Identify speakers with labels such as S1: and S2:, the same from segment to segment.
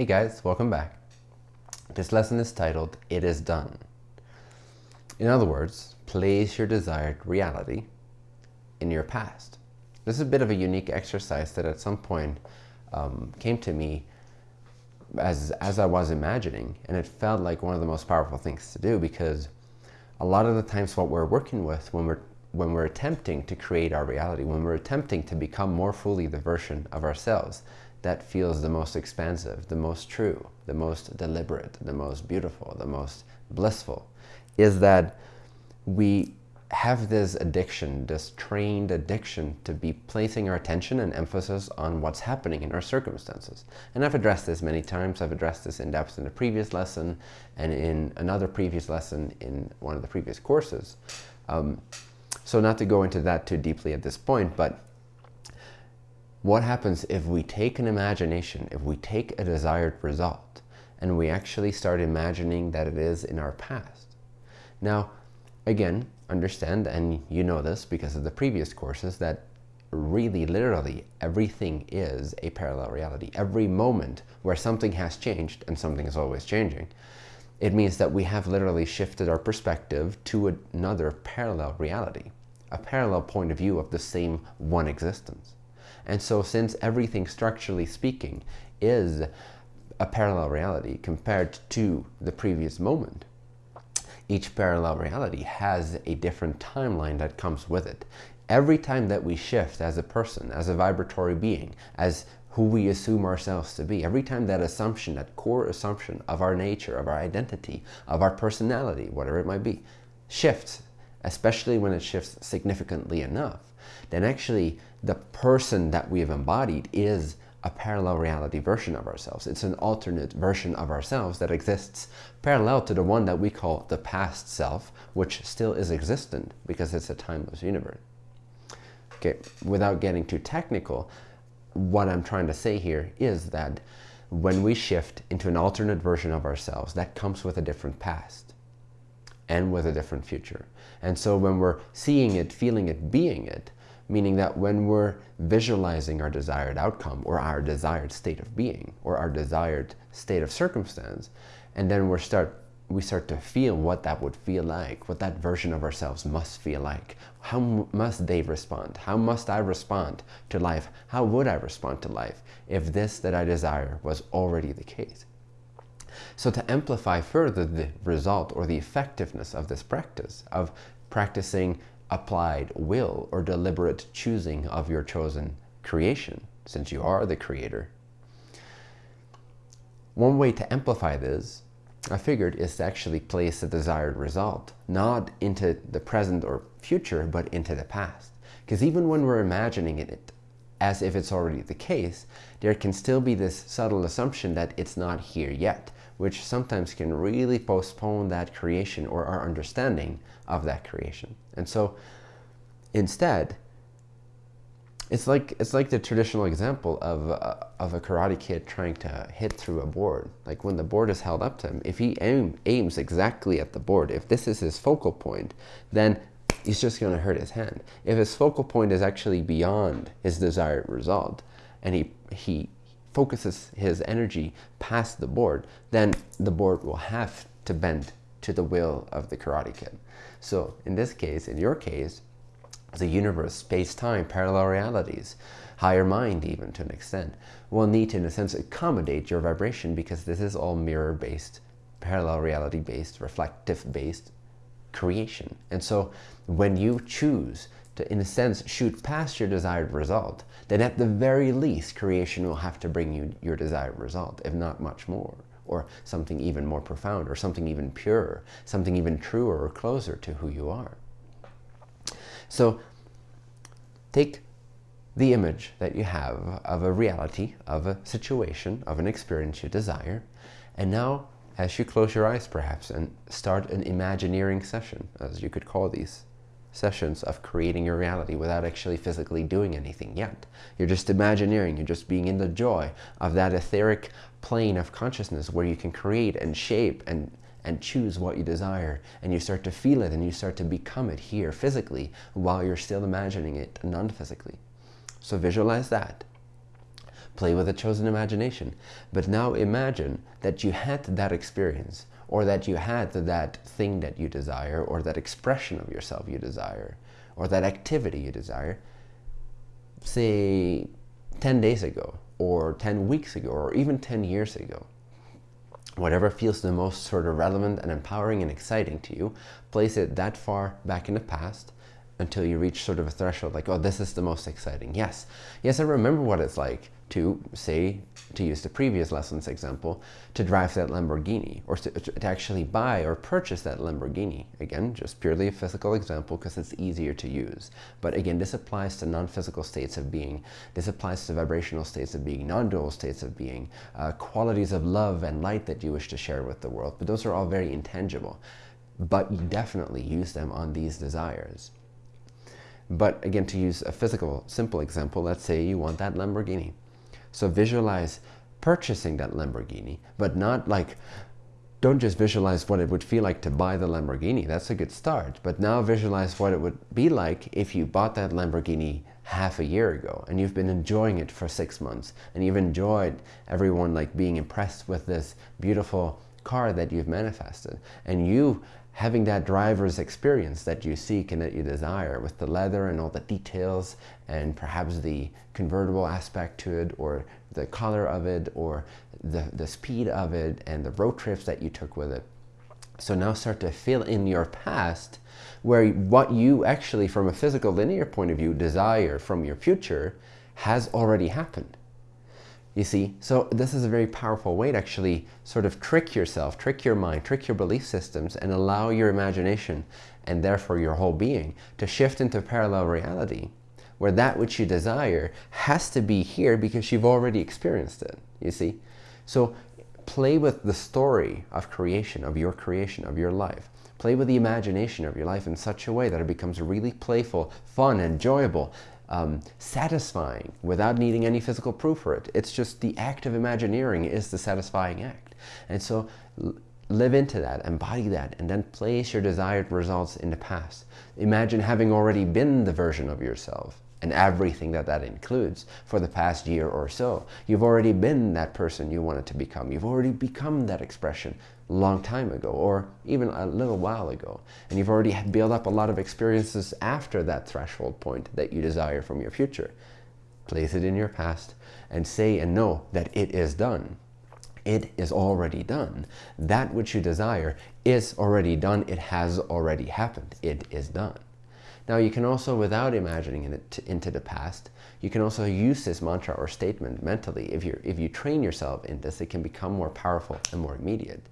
S1: Hey guys, welcome back. This lesson is titled, It is Done. In other words, place your desired reality in your past. This is a bit of a unique exercise that at some point um, came to me as, as I was imagining, and it felt like one of the most powerful things to do because a lot of the times what we're working with when we're when we're attempting to create our reality, when we're attempting to become more fully the version of ourselves that feels the most expansive, the most true, the most deliberate, the most beautiful, the most blissful, is that we have this addiction, this trained addiction to be placing our attention and emphasis on what's happening in our circumstances. And I've addressed this many times. I've addressed this in depth in a previous lesson and in another previous lesson in one of the previous courses. Um, so not to go into that too deeply at this point, but what happens if we take an imagination, if we take a desired result, and we actually start imagining that it is in our past? Now, again, understand, and you know this because of the previous courses, that really, literally, everything is a parallel reality. Every moment where something has changed, and something is always changing, it means that we have literally shifted our perspective to another parallel reality, a parallel point of view of the same one existence. And so since everything structurally speaking is a parallel reality compared to the previous moment, each parallel reality has a different timeline that comes with it. Every time that we shift as a person, as a vibratory being, as who we assume ourselves to be, every time that assumption, that core assumption of our nature, of our identity, of our personality, whatever it might be, shifts, especially when it shifts significantly enough, then actually the person that we have embodied is a parallel reality version of ourselves. It's an alternate version of ourselves that exists parallel to the one that we call the past self, which still is existent because it's a timeless universe. Okay, without getting too technical, what I'm trying to say here is that when we shift into an alternate version of ourselves, that comes with a different past and with a different future. And so when we're seeing it, feeling it, being it, meaning that when we're visualizing our desired outcome or our desired state of being or our desired state of circumstance, and then we start we start to feel what that would feel like, what that version of ourselves must feel like. How must they respond? How must I respond to life? How would I respond to life if this that I desire was already the case? So to amplify further the result or the effectiveness of this practice, of practicing applied will or deliberate choosing of your chosen creation, since you are the creator. One way to amplify this, I figured, is to actually place the desired result, not into the present or future, but into the past. Because even when we're imagining it as if it's already the case, there can still be this subtle assumption that it's not here yet, which sometimes can really postpone that creation or our understanding of that creation. And so instead, it's like it's like the traditional example of uh, of a karate kid trying to hit through a board. Like when the board is held up to him, if he aim, aims exactly at the board, if this is his focal point, then he's just going to hurt his hand. If his focal point is actually beyond his desired result, and he he focuses his energy past the board, then the board will have to bend to the will of the Karate Kid. So in this case, in your case, the universe, space-time, parallel realities, higher mind even to an extent, will need to, in a sense, accommodate your vibration because this is all mirror-based, parallel reality-based, reflective-based creation. And so when you choose to, in a sense, shoot past your desired result, then at the very least, creation will have to bring you your desired result, if not much more, or something even more profound, or something even purer, something even truer or closer to who you are. So take the image that you have of a reality, of a situation, of an experience you desire, and now as you close your eyes perhaps and start an imagineering session, as you could call these sessions of creating your reality without actually physically doing anything yet. You're just imagineering, you're just being in the joy of that etheric plane of consciousness where you can create and shape and and choose what you desire and you start to feel it and you start to become it here physically while you're still imagining it non-physically. So visualize that. play with a chosen imagination. But now imagine that you had that experience or that you had that thing that you desire or that expression of yourself you desire or that activity you desire, say 10 days ago or 10 weeks ago or even 10 years ago. Whatever feels the most sort of relevant and empowering and exciting to you, place it that far back in the past until you reach sort of a threshold like, oh, this is the most exciting. Yes, yes, I remember what it's like to say, to use the previous lessons example, to drive that Lamborghini or to, to actually buy or purchase that Lamborghini. Again, just purely a physical example because it's easier to use. But again, this applies to non-physical states of being. This applies to vibrational states of being, non-dual states of being, uh, qualities of love and light that you wish to share with the world. But those are all very intangible. But you definitely use them on these desires. But again, to use a physical, simple example, let's say you want that Lamborghini. So visualize purchasing that Lamborghini, but not like, don't just visualize what it would feel like to buy the Lamborghini. That's a good start. But now visualize what it would be like if you bought that Lamborghini half a year ago and you've been enjoying it for six months and you've enjoyed everyone like being impressed with this beautiful car that you've manifested and you having that driver's experience that you seek and that you desire with the leather and all the details and perhaps the convertible aspect to it or the color of it or the, the speed of it and the road trips that you took with it. So now start to fill in your past where what you actually from a physical linear point of view desire from your future has already happened. You see, so this is a very powerful way to actually sort of trick yourself, trick your mind, trick your belief systems and allow your imagination and therefore your whole being to shift into parallel reality where that which you desire has to be here because you've already experienced it, you see. So play with the story of creation, of your creation, of your life. Play with the imagination of your life in such a way that it becomes really playful, fun, enjoyable, um, satisfying without needing any physical proof for it. It's just the act of imagineering is the satisfying act. And so live into that, embody that, and then place your desired results in the past. Imagine having already been the version of yourself and everything that that includes for the past year or so. You've already been that person you wanted to become. You've already become that expression long time ago or even a little while ago. And you've already built up a lot of experiences after that threshold point that you desire from your future. Place it in your past and say and know that it is done. It is already done. That which you desire is already done. It has already happened. It is done. Now you can also, without imagining it into the past, you can also use this mantra or statement mentally. If, you if you train yourself in this, it can become more powerful and more immediate.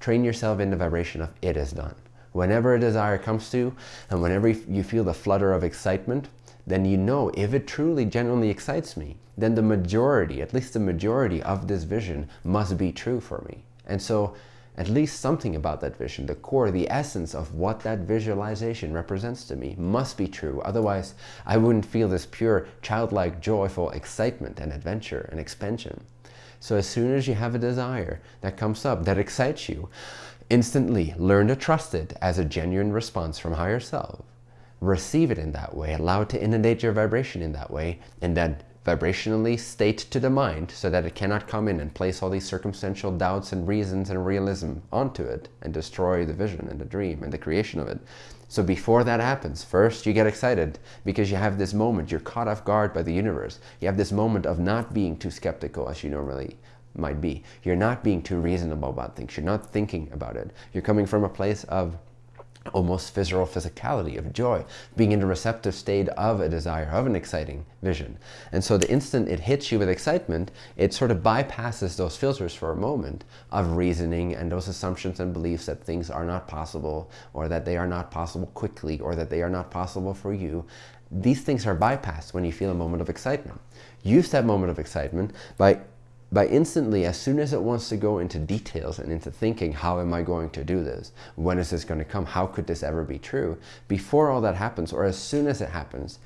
S1: Train yourself in the vibration of it is done. Whenever a desire comes to you, and whenever you feel the flutter of excitement, then you know if it truly genuinely excites me, then the majority, at least the majority of this vision must be true for me. And so at least something about that vision, the core, the essence of what that visualization represents to me must be true. Otherwise, I wouldn't feel this pure, childlike, joyful excitement and adventure and expansion. So as soon as you have a desire that comes up, that excites you, instantly learn to trust it as a genuine response from higher self. Receive it in that way, allow it to inundate your vibration in that way, and then vibrationally state to the mind so that it cannot come in and place all these circumstantial doubts and reasons and realism onto it and destroy the vision and the dream and the creation of it. So before that happens, first you get excited because you have this moment, you're caught off guard by the universe. You have this moment of not being too skeptical as you normally might be. You're not being too reasonable about things. You're not thinking about it. You're coming from a place of almost visceral physicality of joy, being in a receptive state of a desire, of an exciting vision. And so the instant it hits you with excitement, it sort of bypasses those filters for a moment of reasoning and those assumptions and beliefs that things are not possible or that they are not possible quickly or that they are not possible for you. These things are bypassed when you feel a moment of excitement. Use that moment of excitement by by instantly, as soon as it wants to go into details and into thinking, how am I going to do this? When is this going to come? How could this ever be true? Before all that happens, or as soon as it happens,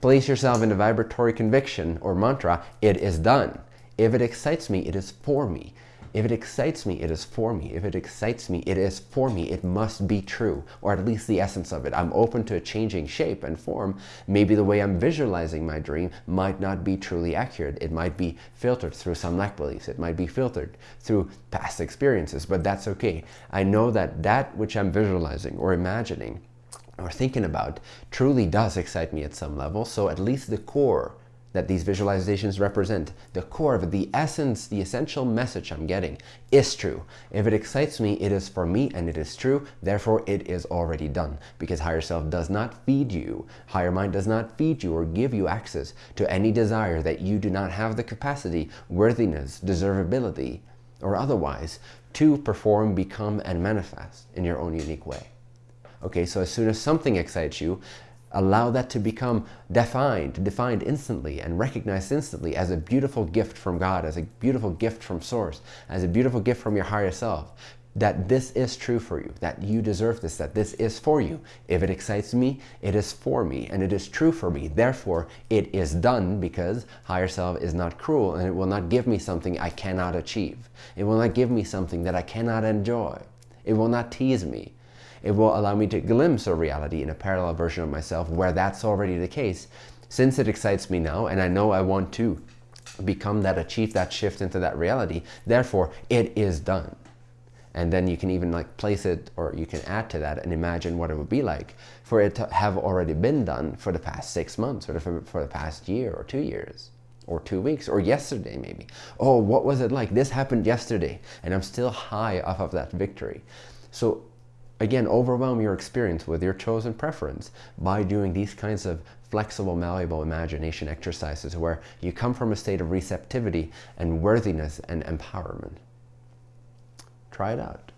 S1: place yourself in a vibratory conviction or mantra, it is done. If it excites me, it is for me. If it excites me, it is for me. If it excites me, it is for me. It must be true, or at least the essence of it. I'm open to a changing shape and form. Maybe the way I'm visualizing my dream might not be truly accurate. It might be filtered through some lack beliefs. It might be filtered through past experiences, but that's okay. I know that that which I'm visualizing or imagining or thinking about truly does excite me at some level. So at least the core that these visualizations represent, the core of it, the essence, the essential message I'm getting is true. If it excites me, it is for me and it is true. Therefore, it is already done because higher self does not feed you. Higher mind does not feed you or give you access to any desire that you do not have the capacity, worthiness, deservability, or otherwise to perform, become, and manifest in your own unique way. Okay, so as soon as something excites you, Allow that to become defined, defined instantly and recognized instantly as a beautiful gift from God, as a beautiful gift from Source, as a beautiful gift from your higher self. That this is true for you, that you deserve this, that this is for you. If it excites me, it is for me and it is true for me. Therefore, it is done because higher self is not cruel and it will not give me something I cannot achieve. It will not give me something that I cannot enjoy. It will not tease me. It will allow me to glimpse a reality in a parallel version of myself where that's already the case. Since it excites me now and I know I want to become that, achieve that shift into that reality, therefore it is done. And then you can even like place it or you can add to that and imagine what it would be like for it to have already been done for the past six months or for, for the past year or two years or two weeks or yesterday maybe. Oh, what was it like? This happened yesterday and I'm still high off of that victory. So Again, overwhelm your experience with your chosen preference by doing these kinds of flexible, malleable imagination exercises where you come from a state of receptivity and worthiness and empowerment. Try it out.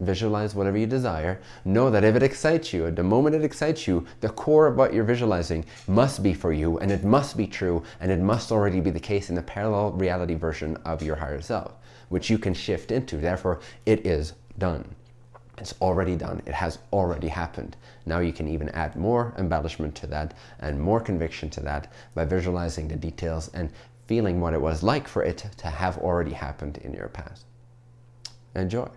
S1: Visualize whatever you desire. Know that if it excites you, at the moment it excites you, the core of what you're visualizing must be for you and it must be true and it must already be the case in the parallel reality version of your higher self, which you can shift into. Therefore, it is done. It's already done. It has already happened. Now you can even add more embellishment to that and more conviction to that by visualizing the details and feeling what it was like for it to have already happened in your past. Enjoy.